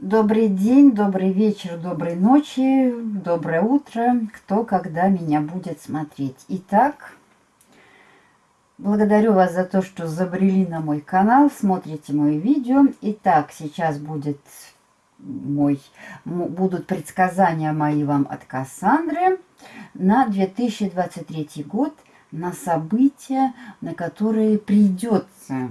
Добрый день, добрый вечер, доброй ночи, доброе утро, кто когда меня будет смотреть. Итак, благодарю вас за то, что забрели на мой канал, смотрите мои видео. Итак, сейчас будет мой, будут предсказания мои вам от Кассандры на 2023 год, на события, на которые придется,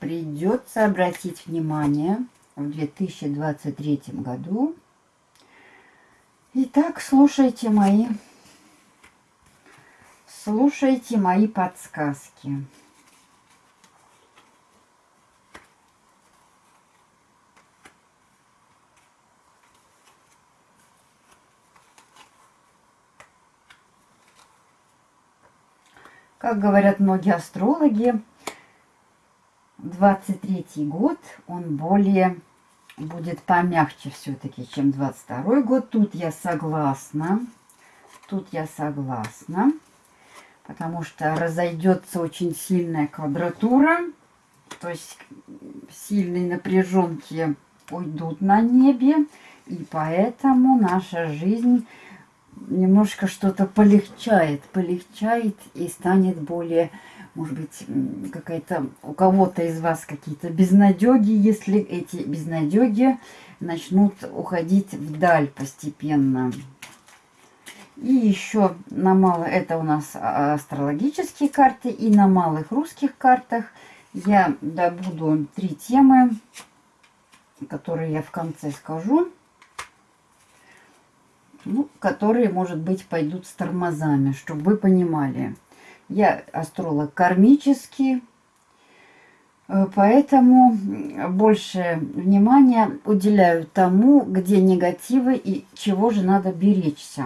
придется обратить внимание – в 2023 году. Итак, слушайте мои, слушайте мои подсказки. Как говорят многие астрологи, 23 год, он более будет помягче все-таки, чем 22 год. Тут я согласна. Тут я согласна. Потому что разойдется очень сильная квадратура. То есть сильные напряженки уйдут на небе. И поэтому наша жизнь немножко что-то полегчает. Полегчает и станет более может быть, какая-то у кого-то из вас какие-то безнадеги, если эти безнадеги начнут уходить вдаль постепенно. И еще на мало, это у нас астрологические карты, и на малых русских картах я добуду три темы, которые я в конце скажу, ну, которые, может быть, пойдут с тормозами, чтобы вы понимали. Я астролог кармический, э, поэтому больше внимания уделяю тому, где негативы и чего же надо беречься.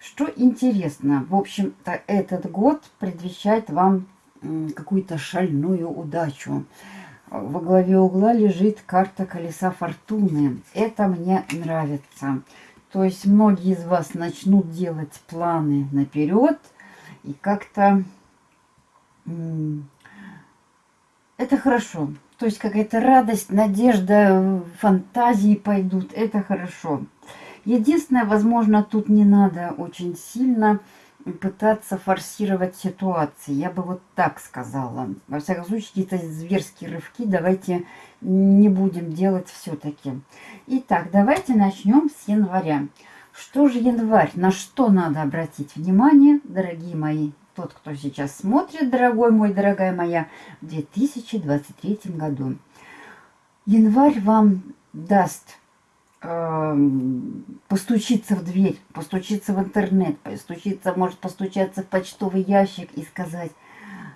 Что интересно, в общем-то, этот год предвещает вам какую-то шальную удачу. Во главе угла лежит карта колеса фортуны. Это мне нравится. То есть многие из вас начнут делать планы наперед – и как-то это хорошо. То есть какая-то радость, надежда, фантазии пойдут. Это хорошо. Единственное, возможно, тут не надо очень сильно пытаться форсировать ситуации. Я бы вот так сказала. Во всяком случае, какие-то зверские рывки давайте не будем делать все-таки. Итак, давайте начнем с января. Что же январь? На что надо обратить внимание, дорогие мои? Тот, кто сейчас смотрит, дорогой мой, дорогая моя, в 2023 году. Январь вам даст э, постучиться в дверь, постучиться в интернет, постучиться, может постучаться в почтовый ящик и сказать,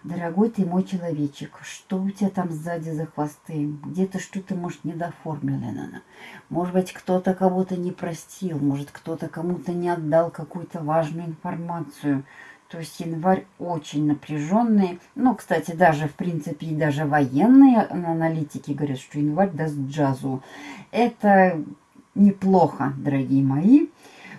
Дорогой ты мой человечек, что у тебя там сзади за хвосты? Где-то что-то, может, недоформлено. Может быть, кто-то кого-то не простил, может, кто-то кому-то не отдал какую-то важную информацию. То есть январь очень напряженный. Ну, кстати, даже, в принципе, и даже военные аналитики говорят, что январь даст джазу. Это неплохо, дорогие мои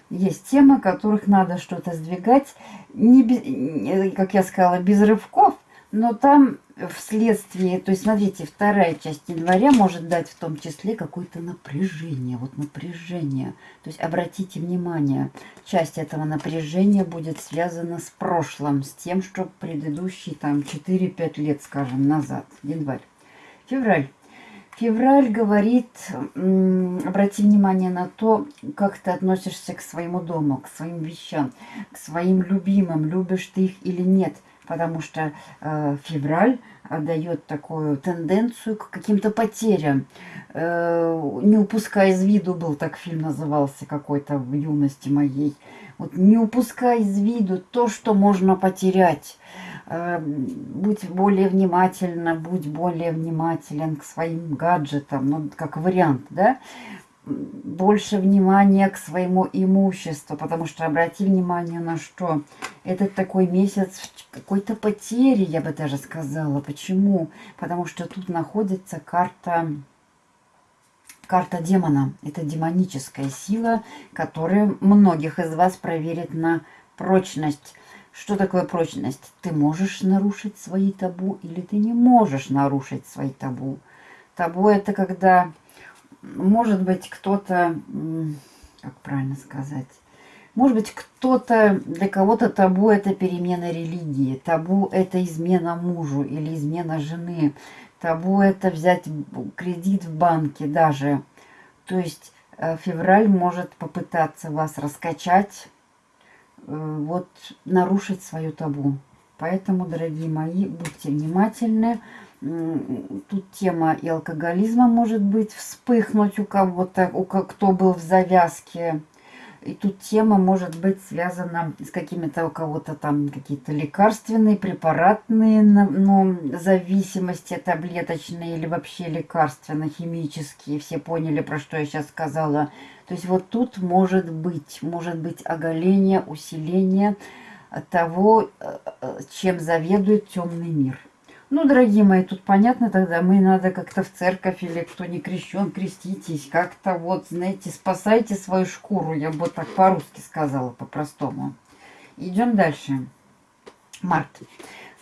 есть темы, которых надо что-то сдвигать, не как я сказала, без рывков, но там вследствие, то есть смотрите, вторая часть января может дать в том числе какое-то напряжение, вот напряжение. То есть обратите внимание, часть этого напряжения будет связана с прошлым, с тем, что предыдущий там 4-5 лет, скажем, назад, январь. Февраль. Февраль говорит, обрати внимание на то, как ты относишься к своему дому, к своим вещам, к своим любимым, любишь ты их или нет. Потому что э, февраль дает такую тенденцию к каким-то потерям. Э, не упуская из виду, был так фильм назывался какой-то в юности моей. Вот не упускай из виду то, что можно потерять. Э, будь более внимательна, будь более внимателен к своим гаджетам, ну, как вариант, да, больше внимания к своему имуществу, потому что обрати внимание на что. Это такой месяц какой-то потери, я бы даже сказала. Почему? Потому что тут находится карта, карта демона. Это демоническая сила, которая многих из вас проверит на прочность. Что такое прочность? Ты можешь нарушить свои табу или ты не можешь нарушить свои табу. Табу это когда может быть, кто-то, как правильно сказать, может быть, кто-то, для кого-то табу это перемена религии, табу это измена мужу или измена жены, табу это взять кредит в банке даже. То есть э, февраль может попытаться вас раскачать, вот нарушить свою табу. Поэтому, дорогие мои, будьте внимательны. Тут тема и алкоголизма может быть вспыхнуть у кого-то, у кто был в завязке и тут тема может быть связана с какими-то у кого-то там какие-то лекарственные, препаратные ну, зависимости таблеточные или вообще лекарственно-химические. Все поняли, про что я сейчас сказала. То есть вот тут может быть, может быть оголение, усиление того, э, э, чем заведует темный мир. Ну, дорогие мои, тут понятно тогда, мы надо как-то в церковь или кто не крещен, креститесь. Как-то вот, знаете, спасайте свою шкуру. Я бы так по-русски сказала, по-простому. Идем дальше. Март.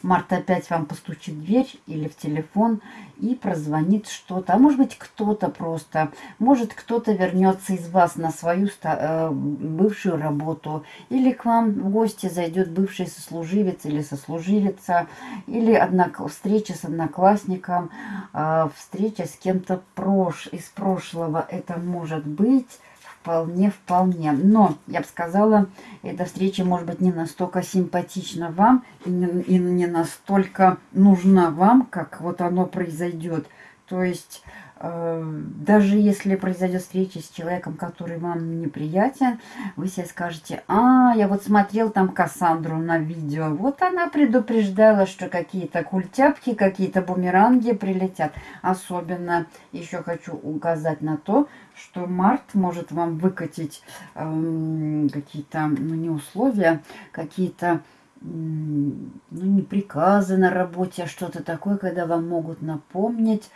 Март опять вам постучит в дверь или в телефон и прозвонит что-то. А может быть кто-то просто, может кто-то вернется из вас на свою э, бывшую работу. Или к вам в гости зайдет бывший сослуживец или сослуживица. Или однок... встреча с одноклассником, э, встреча с кем-то прош... из прошлого. Это может быть Вполне, вполне. Но, я бы сказала, эта встреча может быть не настолько симпатична вам и не, и не настолько нужна вам, как вот оно произойдет. То есть даже если произойдет встреча с человеком, который вам неприятен, вы себе скажете, а, я вот смотрел там Кассандру на видео, вот она предупреждала, что какие-то культяпки, какие-то бумеранги прилетят. Особенно еще хочу указать на то, что март может вам выкатить эм, какие-то, ну не условия, какие-то ну, не приказы на работе, а что-то такое, когда вам могут напомнить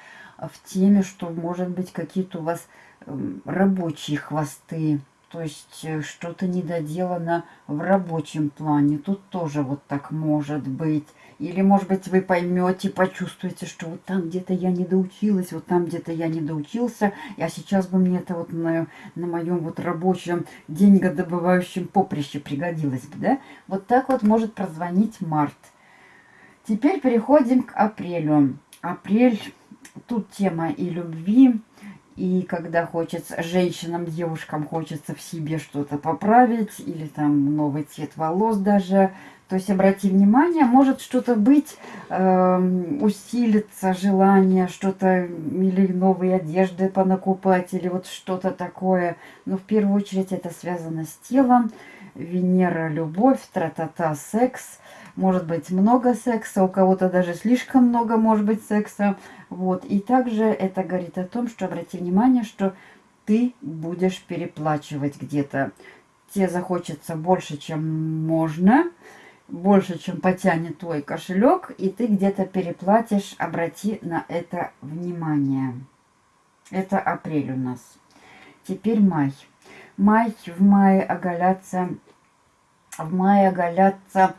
в теме, что может быть какие-то у вас эм, рабочие хвосты, то есть э, что-то недоделано в рабочем плане. Тут тоже вот так может быть. Или, может быть, вы поймете, почувствуете, что вот там где-то я не доучилась, вот там где-то я не доучился, а сейчас бы мне это вот на, на моем вот рабочем деньгодобывающем поприще пригодилось бы, да? Вот так вот может прозвонить март. Теперь переходим к апрелю. Апрель Тут тема и любви, и когда хочется, женщинам, девушкам хочется в себе что-то поправить, или там новый цвет волос даже. То есть обрати внимание, может что-то быть, э, усилится желание, что-то, или новые одежды понакупать, или вот что-то такое. Но в первую очередь это связано с телом. Венера, любовь, тра-та-та, секс может быть много секса, у кого-то даже слишком много может быть секса. Вот. И также это говорит о том, что обрати внимание, что ты будешь переплачивать где-то. Тебе захочется больше, чем можно, больше, чем потянет твой кошелек, и ты где-то переплатишь. Обрати на это внимание. Это апрель у нас. Теперь май. Май, в мае оголятся, в мае оголятся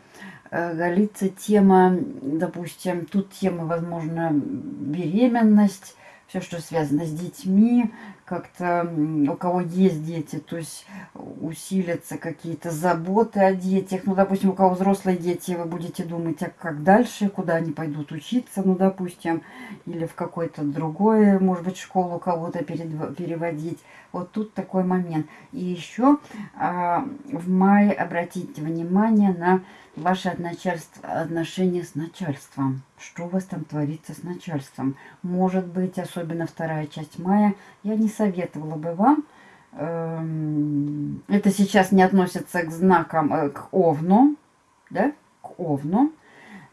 Э, голится тема, допустим, тут тема, возможно, беременность, все, что связано с детьми, как-то у кого есть дети, то есть усилятся какие-то заботы о детях. Ну, допустим, у кого взрослые дети, вы будете думать, а как дальше, куда они пойдут учиться, ну, допустим, или в какой-то другой, может быть, школу кого-то переводить. Вот тут такой момент. И еще а, в мае обратите внимание на ваши отношения с начальством. Что у вас там творится с начальством? Может быть, особенно вторая часть мая, я не советовала бы вам. Эм, это сейчас не относится к знакам, э, к Овну, да, к Овну.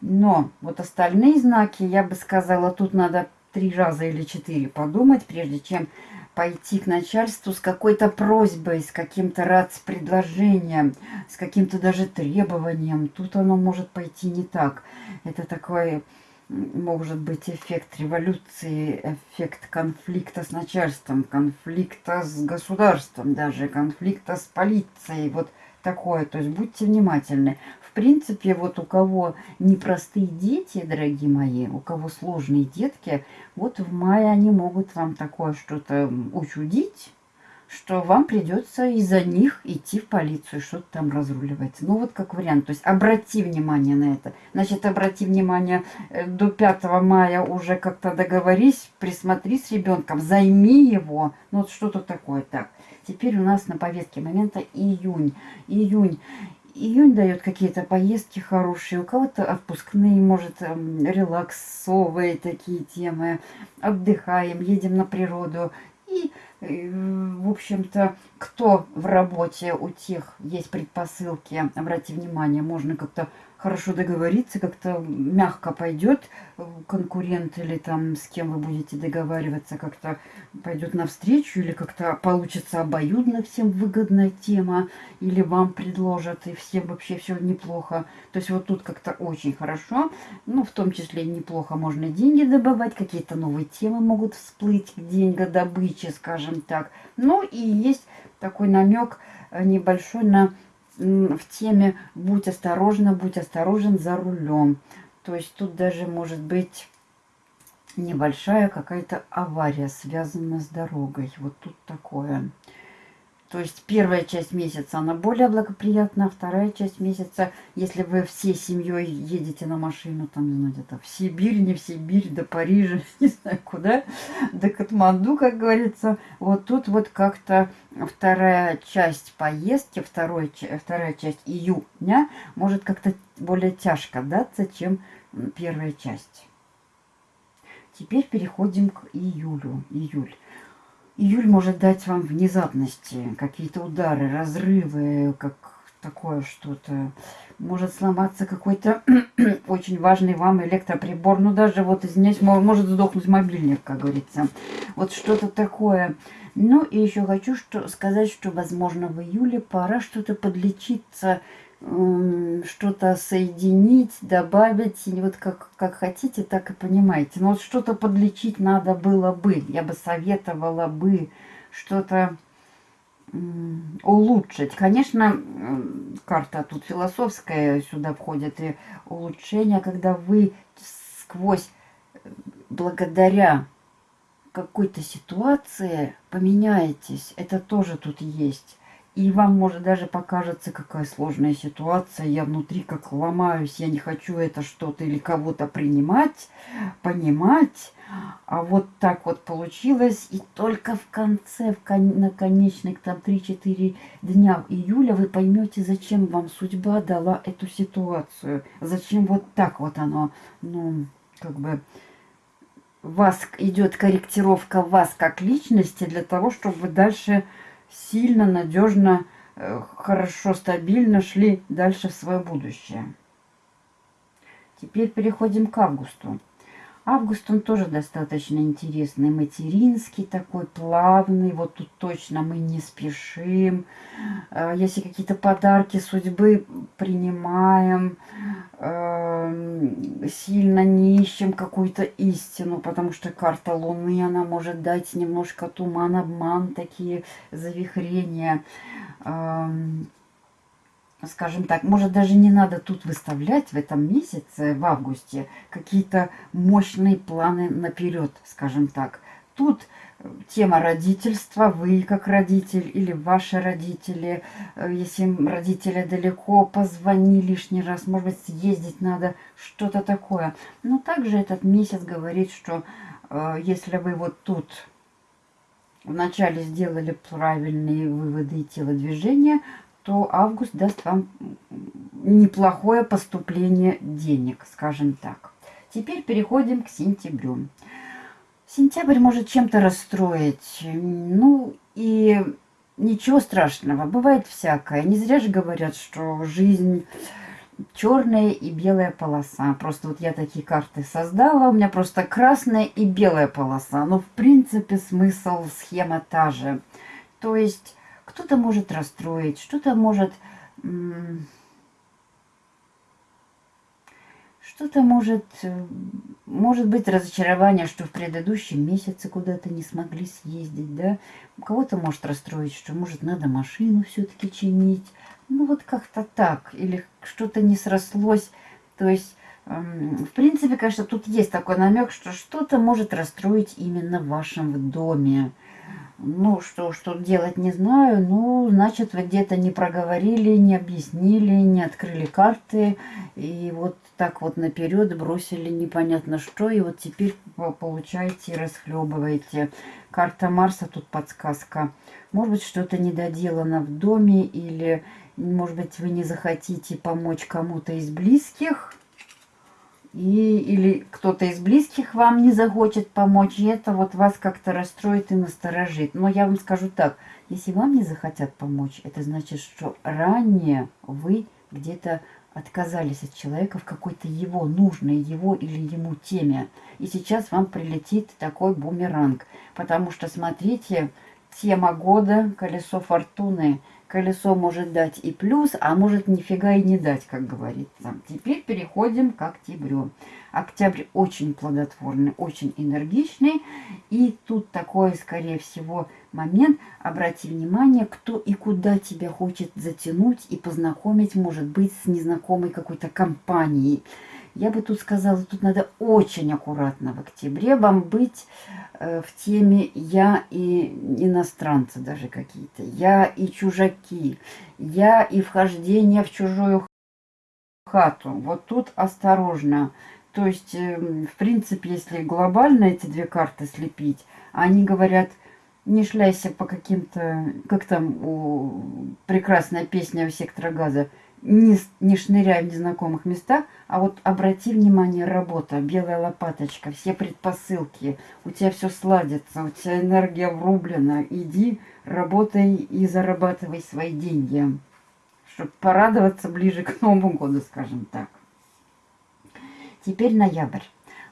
Но вот остальные знаки, я бы сказала, тут надо три раза или четыре подумать, прежде чем пойти к начальству с какой-то просьбой, с каким-то РАЦ-предложением, с каким-то даже требованием. Тут оно может пойти не так. Это такой, может быть, эффект революции, эффект конфликта с начальством, конфликта с государством даже, конфликта с полицией. Вот такое. То есть будьте внимательны. В принципе, вот у кого непростые дети, дорогие мои, у кого сложные детки, вот в мае они могут вам такое что-то учудить, что вам придется из-за них идти в полицию, что-то там разруливать. Ну, вот как вариант. То есть обрати внимание на это. Значит, обрати внимание э, до 5 мая уже как-то договорись, присмотри с ребенком, займи его. Ну, вот что-то такое. Так, теперь у нас на повестке момента июнь. Июнь. Июнь дает какие-то поездки хорошие, у кого-то отпускные, может, эм, релаксовые такие темы. Отдыхаем, едем на природу. И в общем-то, кто в работе, у тех есть предпосылки, обратите внимание, можно как-то хорошо договориться, как-то мягко пойдет конкурент или там с кем вы будете договариваться, как-то пойдет навстречу или как-то получится обоюдно всем выгодная тема, или вам предложат, и всем вообще все неплохо. То есть вот тут как-то очень хорошо, ну, в том числе неплохо можно деньги добывать, какие-то новые темы могут всплыть к деньгодобыче, скажем так. Ну, и есть такой намек небольшой на в теме «Будь осторожна, будь осторожен за рулем». То есть тут даже может быть небольшая какая-то авария, связанная с дорогой. Вот тут такое. То есть первая часть месяца, она более благоприятна, вторая часть месяца, если вы всей семьей едете на машину, там, не знаю, где-то в Сибирь, не в Сибирь, до Парижа, не знаю куда, до Катманду, как говорится, вот тут вот как-то вторая часть поездки, второй, вторая часть июня может как-то более тяжко даться, чем первая часть. Теперь переходим к июлю. Июль. Июль может дать вам внезапности, какие-то удары, разрывы, как такое что-то. Может сломаться какой-то очень важный вам электроприбор. Ну, даже вот извиняюсь, может сдохнуть мобильник, как говорится. Вот что-то такое. Ну, и еще хочу что сказать, что, возможно, в июле пора что-то подлечиться что-то соединить, добавить, и вот как, как хотите, так и понимаете. Но вот что-то подлечить надо было бы, я бы советовала бы что-то улучшить. Конечно, карта тут философская, сюда входит и улучшение, когда вы сквозь, благодаря какой-то ситуации поменяетесь. Это тоже тут есть. И вам может даже покажется, какая сложная ситуация. Я внутри как ломаюсь, я не хочу это что-то или кого-то принимать, понимать. А вот так вот получилось. И только в конце, в кон на конечных там 3-4 дня июля вы поймете, зачем вам судьба дала эту ситуацию. Зачем вот так вот оно, ну, как бы вас идет корректировка вас как личности для того, чтобы вы дальше сильно, надежно, э, хорошо, стабильно шли дальше в свое будущее. Теперь переходим к августу. Август, он тоже достаточно интересный, материнский такой, плавный. Вот тут точно мы не спешим. Э, если какие-то подарки судьбы принимаем, эм, сильно не ищем какую-то истину, потому что карта Луны, она может дать немножко туман, обман, такие завихрения эм, скажем так, может даже не надо тут выставлять в этом месяце, в августе, какие-то мощные планы наперед, скажем так. Тут э, тема родительства, вы как родитель или ваши родители, э, если родители далеко, позвони лишний раз, может быть съездить надо, что-то такое. Но также этот месяц говорит, что э, если вы вот тут вначале сделали правильные выводы и телодвижения, то август даст вам неплохое поступление денег, скажем так. Теперь переходим к сентябрю. Сентябрь может чем-то расстроить. Ну и ничего страшного, бывает всякое. Не зря же говорят, что жизнь черная и белая полоса. Просто вот я такие карты создала, у меня просто красная и белая полоса. Но в принципе смысл, схема та же. То есть кто-то может расстроить, что-то может... Что-то может, э, может быть разочарование, что в предыдущем месяце куда-то не смогли съездить, да. Кого-то может расстроить, что может надо машину все-таки чинить. Ну вот как-то так. Или что-то не срослось. То есть, эм, в принципе, конечно, тут есть такой намек, что что-то может расстроить именно в вашем доме. Ну, что, что делать, не знаю. Ну, значит, вы где-то не проговорили, не объяснили, не открыли карты. И вот так вот наперед бросили непонятно что. И вот теперь получаете и расхлебываете. Карта Марса, тут подсказка. Может быть, что-то недоделано в доме. Или, может быть, вы не захотите помочь кому-то из близких и, или кто-то из близких вам не захочет помочь, и это вот вас как-то расстроит и насторожит. Но я вам скажу так, если вам не захотят помочь, это значит, что ранее вы где-то отказались от человека в какой-то его нужной, его или ему теме. И сейчас вам прилетит такой бумеранг. Потому что, смотрите, тема года, колесо фортуны – колесо может дать и плюс, а может нифига и не дать, как говорится. Теперь переходим к октябрю. Октябрь очень плодотворный, очень энергичный. И тут такой, скорее всего, момент. Обрати внимание, кто и куда тебя хочет затянуть и познакомить, может быть, с незнакомой какой-то компанией. Я бы тут сказала, тут надо очень аккуратно в октябре вам быть э, в теме «я и иностранцы» даже какие-то, «я и чужаки», «я и вхождение в чужую хату». Вот тут осторожно. То есть, э, в принципе, если глобально эти две карты слепить, они говорят не шляйся по каким-то, как там у, прекрасная песня у сектора газа, не, не шныряй в незнакомых местах, а вот обрати внимание, работа, белая лопаточка, все предпосылки, у тебя все сладится, у тебя энергия врублена, иди, работай и зарабатывай свои деньги, чтобы порадоваться ближе к Новому году, скажем так. Теперь ноябрь.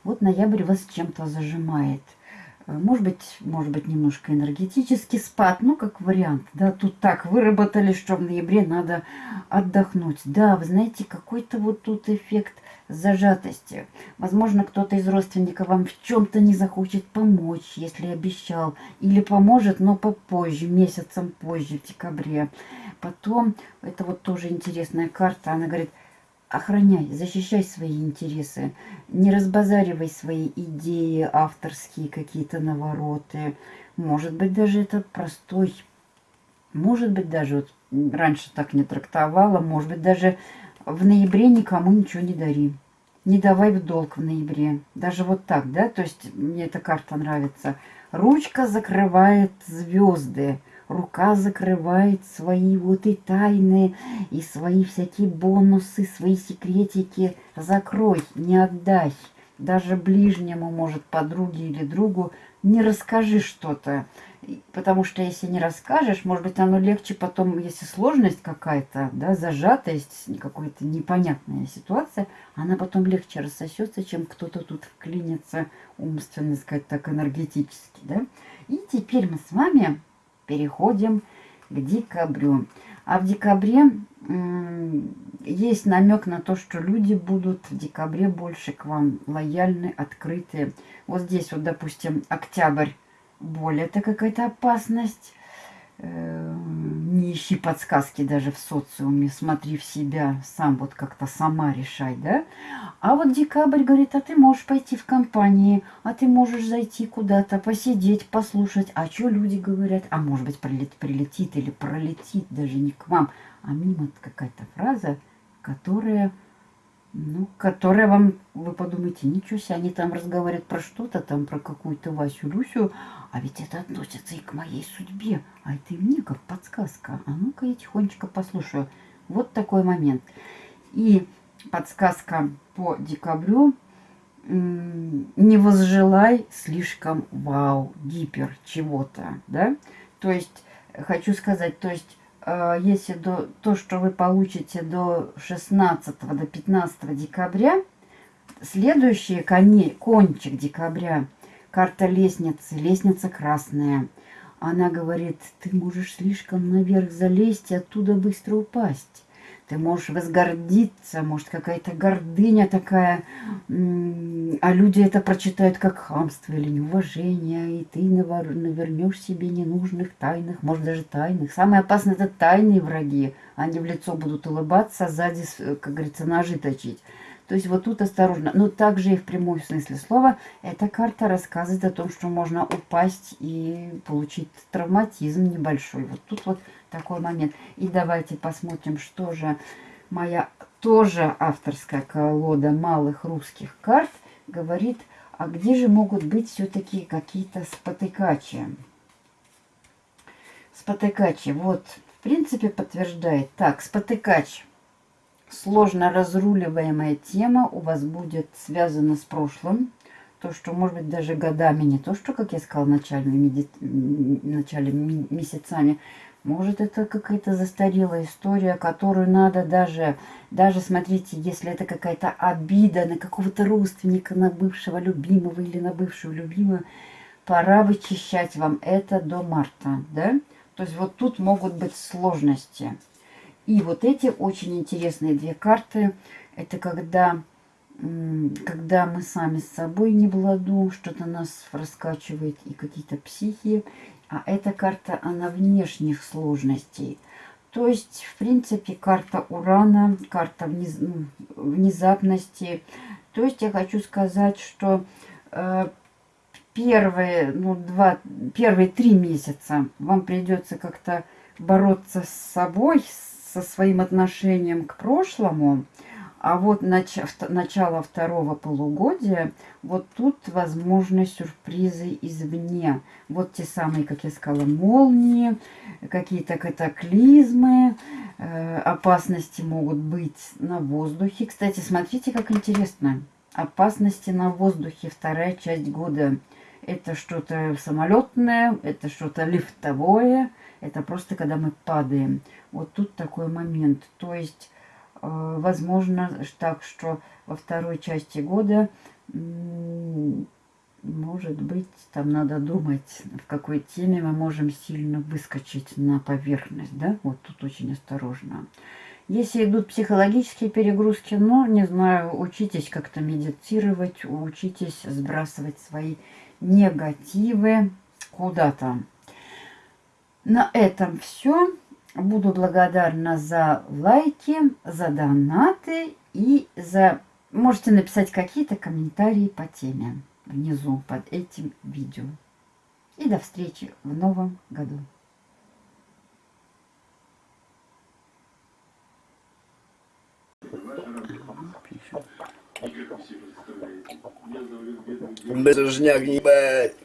Вот ноябрь вас чем-то зажимает – может быть, может быть, немножко энергетический спад, ну, как вариант. Да, тут так выработали, что в ноябре надо отдохнуть. Да, вы знаете, какой-то вот тут эффект зажатости. Возможно, кто-то из родственников вам в чем-то не захочет помочь, если обещал. Или поможет, но попозже, месяцем позже, в декабре. Потом, это вот тоже интересная карта, она говорит – охраняй, защищай свои интересы, не разбазаривай свои идеи, авторские какие-то навороты. Может быть, даже это простой, может быть, даже вот раньше так не трактовала, может быть, даже в ноябре никому ничего не дари. Не давай в долг в ноябре. Даже вот так, да? То есть мне эта карта нравится. Ручка закрывает звезды рука закрывает свои вот и тайны, и свои всякие бонусы, свои секретики. Закрой, не отдай. Даже ближнему, может, подруге или другу, не расскажи что-то. Потому что если не расскажешь, может быть, оно легче потом, если сложность какая-то, да, зажатость, какая-то непонятная ситуация, она потом легче рассосется, чем кто-то тут вклинится умственно, сказать так, энергетически, да. И теперь мы с вами переходим к декабрю. А в декабре есть намек на то, что люди будут в декабре больше к вам лояльны, открыты. Вот здесь вот, допустим, октябрь, боль, это какая-то опасность. Э, не ищи подсказки даже в социуме, смотри в себя, сам вот как-то сама решай, да? А вот декабрь говорит, а ты можешь пойти в компании, а ты можешь зайти куда-то, посидеть, послушать, а что люди говорят, а может быть прилет, прилетит или пролетит даже не к вам, а мимо какая-то фраза, которая ну, которая вам, вы подумаете, ничего себе, они там разговаривают про что-то, там про какую-то Васю-Люсю, а ведь это относится и к моей судьбе, а это и мне как подсказка. А ну-ка я тихонечко послушаю. Вот такой момент. И подсказка по декабрю. Не возжелай слишком вау, гипер чего-то, да? То есть, хочу сказать, то есть если до, то, что вы получите до 16 до 15 декабря, следующий коней, кончик декабря, карта лестницы, лестница красная. Она говорит, ты можешь слишком наверх залезть и оттуда быстро упасть. Ты можешь возгордиться, может какая-то гордыня такая, а люди это прочитают как хамство или неуважение, и ты навернешь себе ненужных тайных, может даже тайных. Самое опасное это тайные враги. Они в лицо будут улыбаться, а сзади, как говорится, ножи точить. То есть вот тут осторожно. Но также и в прямом смысле слова эта карта рассказывает о том, что можно упасть и получить травматизм небольшой. Вот тут вот такой момент. И давайте посмотрим, что же моя тоже авторская колода малых русских карт говорит, а где же могут быть все-таки какие-то спотыкачи. Спотыкачи, вот, в принципе, подтверждает. Так, спотыкач – сложно разруливаемая тема у вас будет связана с прошлым. То, что, может быть, даже годами, не то, что, как я сказала, начальными, начале месяцами. Может, это какая-то застарелая история, которую надо даже, даже, смотрите, если это какая-то обида на какого-то родственника, на бывшего любимого или на бывшую любимую, пора вычищать вам это до марта, да? То есть вот тут могут быть сложности. И вот эти очень интересные две карты. Это когда, когда мы сами с собой не в ладу, что-то нас раскачивает и какие-то психи. А эта карта, она внешних сложностей. То есть, в принципе, карта Урана, карта вниз, ну, внезапности. То есть, я хочу сказать, что э, первые, ну, два, первые три месяца вам придется как-то бороться с собой, со своим отношением к прошлому, а вот нач начало второго полугодия, вот тут возможны сюрпризы извне. Вот те самые, как я сказала, молнии, какие-то катаклизмы, э, опасности могут быть на воздухе. Кстати, смотрите, как интересно. Опасности на воздухе, вторая часть года. Это что-то самолетное, это что-то лифтовое, это просто когда мы падаем. Вот тут такой момент. То есть, возможно, так, что во второй части года, может быть, там надо думать, в какой теме мы можем сильно выскочить на поверхность. Да? Вот тут очень осторожно. Если идут психологические перегрузки, ну, не знаю, учитесь как-то медитировать, учитесь сбрасывать свои негативы куда-то. На этом все. Буду благодарна за лайки, за донаты и за... Можете написать какие-то комментарии по теме внизу под этим видео. И до встречи в новом году. Безжняк, ебать.